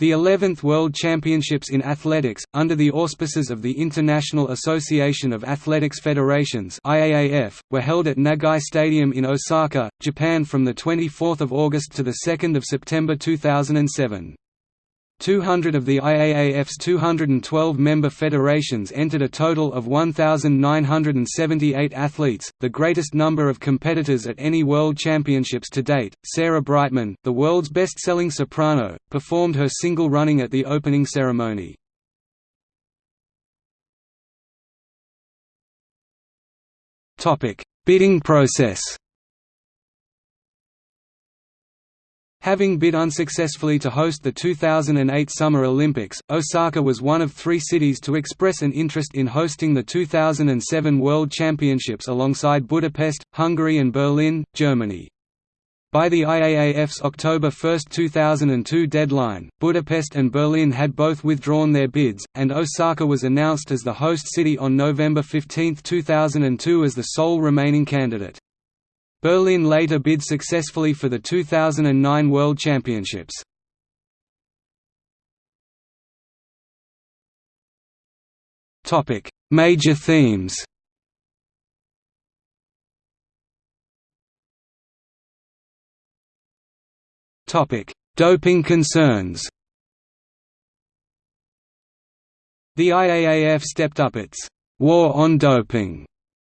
The 11th World Championships in Athletics, under the auspices of the International Association of Athletics Federations IAAF, were held at Nagai Stadium in Osaka, Japan from 24 August to 2 September 2007. 200 of the IAAF's 212 member federations entered a total of 1,978 athletes, the greatest number of competitors at any World Championships to date. Sarah Brightman, the world's best selling soprano, performed her single running at the opening ceremony. Bidding process Having bid unsuccessfully to host the 2008 Summer Olympics, Osaka was one of three cities to express an interest in hosting the 2007 World Championships alongside Budapest, Hungary and Berlin, Germany. By the IAAF's October 1, 2002 deadline, Budapest and Berlin had both withdrawn their bids, and Osaka was announced as the host city on November 15, 2002 as the sole remaining candidate. Berlin later bid successfully for the 2009 World Championships. Major themes. Doping concerns. The IAAF stepped up its «war on doping»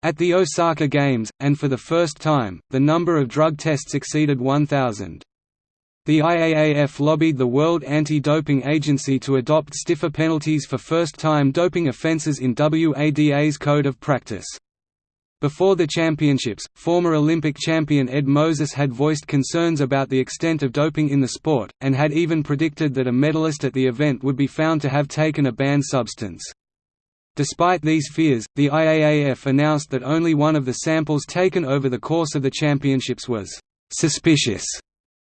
At the Osaka Games, and for the first time, the number of drug tests exceeded 1,000. The IAAF lobbied the World Anti-Doping Agency to adopt stiffer penalties for first-time doping offences in WADA's Code of Practice. Before the championships, former Olympic champion Ed Moses had voiced concerns about the extent of doping in the sport, and had even predicted that a medalist at the event would be found to have taken a banned substance. Despite these fears, the IAAF announced that only one of the samples taken over the course of the championships was «suspicious»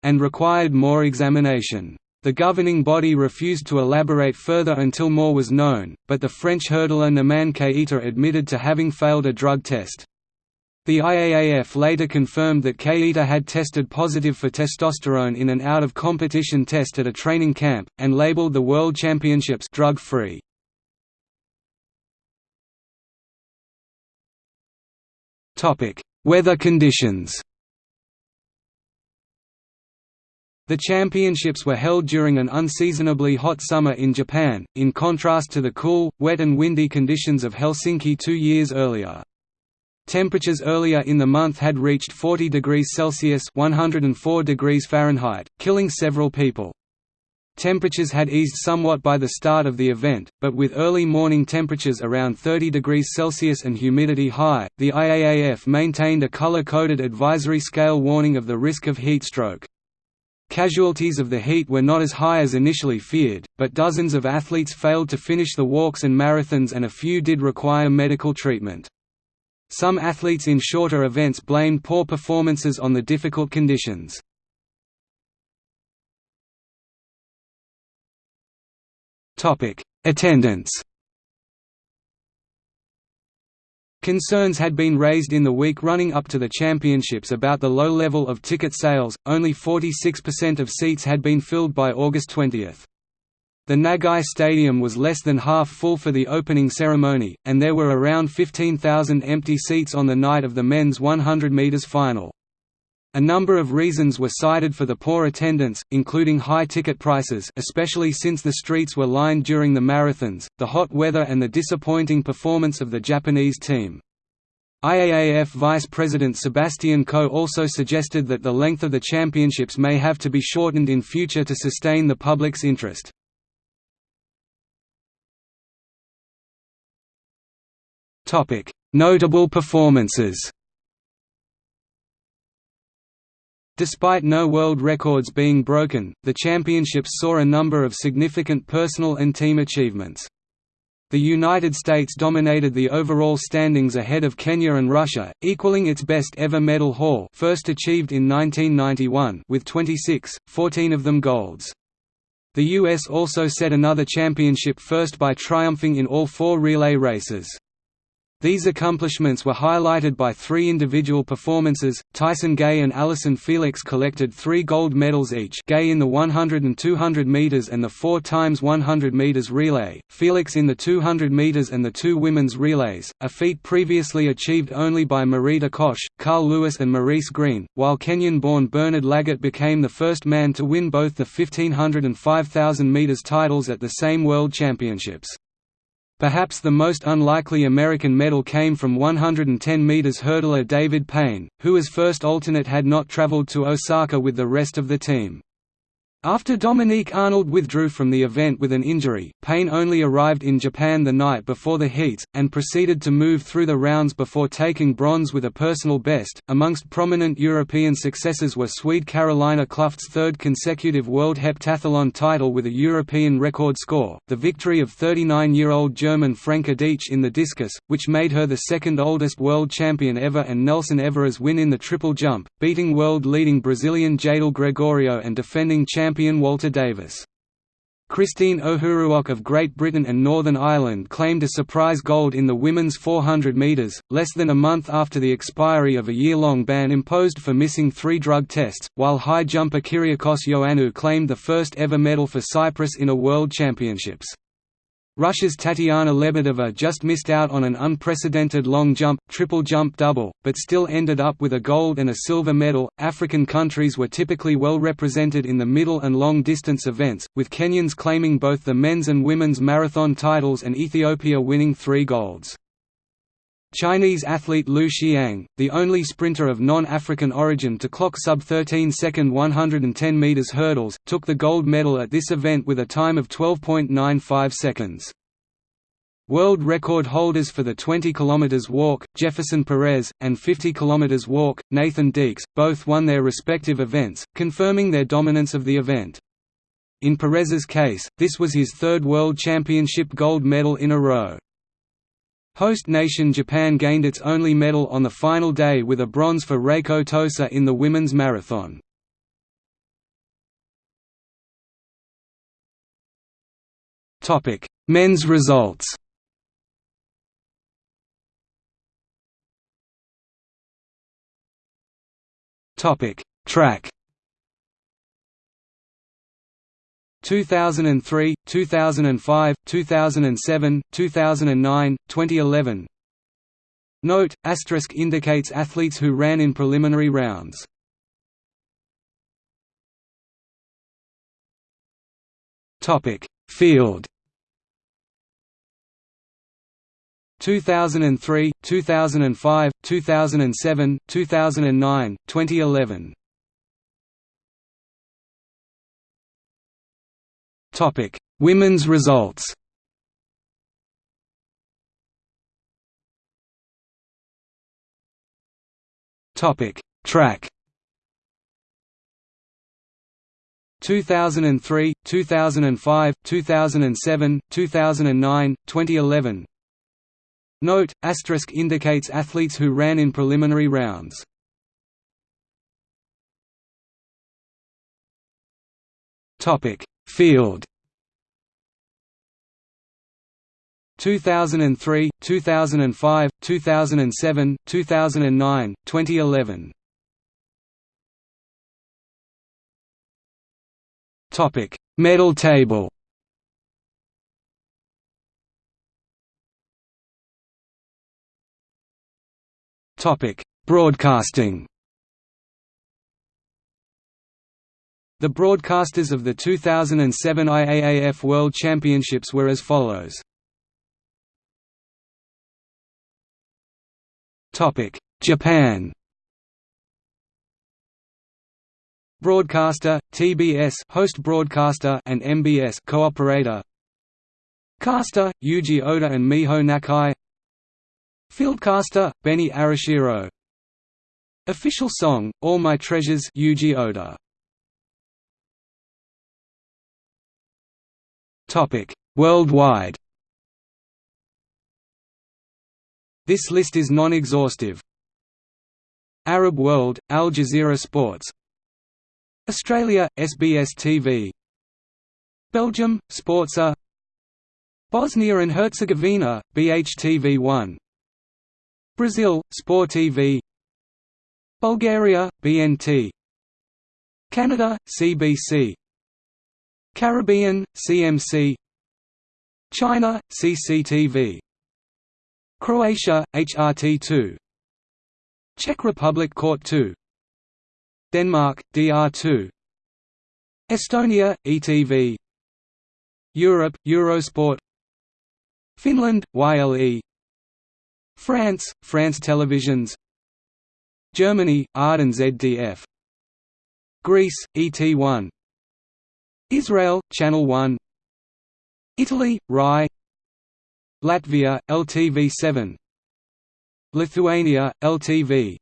and required more examination. The governing body refused to elaborate further until more was known, but the French hurdler Naman Keita admitted to having failed a drug test. The IAAF later confirmed that Keita had tested positive for testosterone in an out-of-competition test at a training camp, and labeled the World Championships drug-free. Weather conditions The championships were held during an unseasonably hot summer in Japan, in contrast to the cool, wet and windy conditions of Helsinki two years earlier. Temperatures earlier in the month had reached 40 degrees Celsius 104 degrees Fahrenheit, killing several people. Temperatures had eased somewhat by the start of the event, but with early morning temperatures around 30 degrees Celsius and humidity high, the IAAF maintained a color-coded advisory scale warning of the risk of heat stroke. Casualties of the heat were not as high as initially feared, but dozens of athletes failed to finish the walks and marathons and a few did require medical treatment. Some athletes in shorter events blamed poor performances on the difficult conditions. Attendance Concerns had been raised in the week running up to the championships about the low level of ticket sales, only 46% of seats had been filled by August 20. The Nagai Stadium was less than half full for the opening ceremony, and there were around 15,000 empty seats on the night of the men's 100 metres final. A number of reasons were cited for the poor attendance, including high ticket prices especially since the streets were lined during the marathons, the hot weather and the disappointing performance of the Japanese team. IAAF Vice President Sebastian Coe also suggested that the length of the championships may have to be shortened in future to sustain the public's interest. Notable performances Despite no world records being broken, the championships saw a number of significant personal and team achievements. The United States dominated the overall standings ahead of Kenya and Russia, equaling its best ever medal haul first achieved in 1991 with 26, 14 of them golds. The US also set another championship first by triumphing in all four relay races. These accomplishments were highlighted by three individual performances. Tyson Gay and Allyson Felix collected three gold medals each Gay in the 100 and 200 meters and the 4 times 100 meters relay, Felix in the 200 meters and the two women's relays, a feat previously achieved only by Marita Koch, Carl Lewis and Maurice Greene, while Kenyan-born Bernard Lagat became the first man to win both the 1500 and 5000 meters titles at the same World Championships. Perhaps the most unlikely American medal came from 110 meters hurdler David Payne, who as first alternate had not traveled to Osaka with the rest of the team. After Dominique Arnold withdrew from the event with an injury, Payne only arrived in Japan the night before the heats, and proceeded to move through the rounds before taking bronze with a personal best. Amongst prominent European successes were Swede Carolina Kluft's third consecutive World Heptathlon title with a European record score, the victory of 39-year-old German Franka Dietzsch in the discus, which made her the second oldest world champion ever and Nelson Evora's win in the triple jump, beating world-leading Brazilian Jadel Gregorio and defending champion champion Walter Davis. Christine Ohuruogu of Great Britain and Northern Ireland claimed a surprise gold in the women's 400 metres, less than a month after the expiry of a year-long ban imposed for missing three drug tests, while high jumper Kyriakos Ioannou claimed the first ever medal for Cyprus in a World Championships. Russia's Tatiana Lebedeva just missed out on an unprecedented long jump, triple jump double, but still ended up with a gold and a silver medal. African countries were typically well represented in the middle and long distance events, with Kenyans claiming both the men's and women's marathon titles and Ethiopia winning three golds. Chinese athlete Liu Xiang, the only sprinter of non-African origin to clock sub-13 second 110 meters hurdles, took the gold medal at this event with a time of 12.95 seconds. World record holders for the 20 km walk, Jefferson Perez, and 50 km walk, Nathan Deakes, both won their respective events, confirming their dominance of the event. In Perez's case, this was his third World Championship gold medal in a row. Host nation Japan gained its only medal on the final day with a bronze for Reiko Tosa in the women's marathon. Men's results Track 2003, 2005, 2007, 2009, 2011 Note, asterisk indicates athletes who ran in preliminary rounds. Topic Field. 2003, 2005, 2007, 2009, 2011 Topic: Women's results. Topic: Track. 2003, 2005, 2007, 2009, 2011 Note, asterisk indicates athletes who ran in preliminary rounds. Topic: Field 2003, 2005, 2007, 2009, 2011 Topic: Medal table. Topic: Broadcasting. The broadcasters of the 2007 IAAF World Championships were as follows. Japan. Broadcaster, TBS host broadcaster and MBS cooperator. Caster, Yuji Oda and Miho Nakai. Fieldcaster, Benny Arashiro. Official song, All My Treasures Yuji Oda Worldwide. This list is non-exhaustive. Arab World, Al Jazeera Sports. Australia, SBS TV Belgium, Sporza. Bosnia and Herzegovina, BHTV1 Brazil, Sport TV Bulgaria, BNT Canada, CBC Caribbean, CMC China, CCTV Croatia, HRT2 Czech Republic Court 2 Denmark, DR2 Estonia, ETV Europe, Eurosport Finland, YLE France, France Televisions Germany, Arden ZDF Greece, ET1 Israel, Channel 1 Italy, RAI Latvia, LTV7 Lithuania, LTV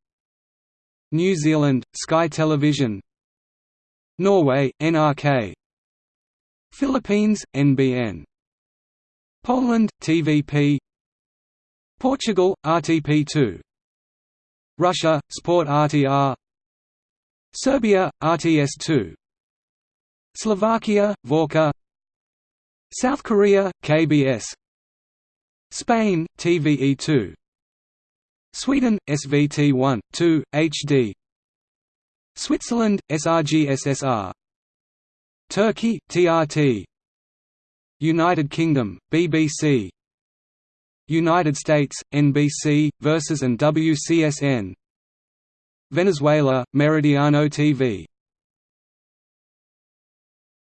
New Zealand, Sky Television. Norway, NRK Philippines, NBN Poland, TVP Portugal, RTP2 Russia, Sport RTR Serbia, RTS2 Slovakia, Vorka South Korea, KBS Spain, TVE2 Sweden, SVT1, 2, HD Switzerland, SRG-SSR Turkey, TRT United Kingdom, BBC United States, NBC, Versus and WCSN Venezuela, Meridiano TV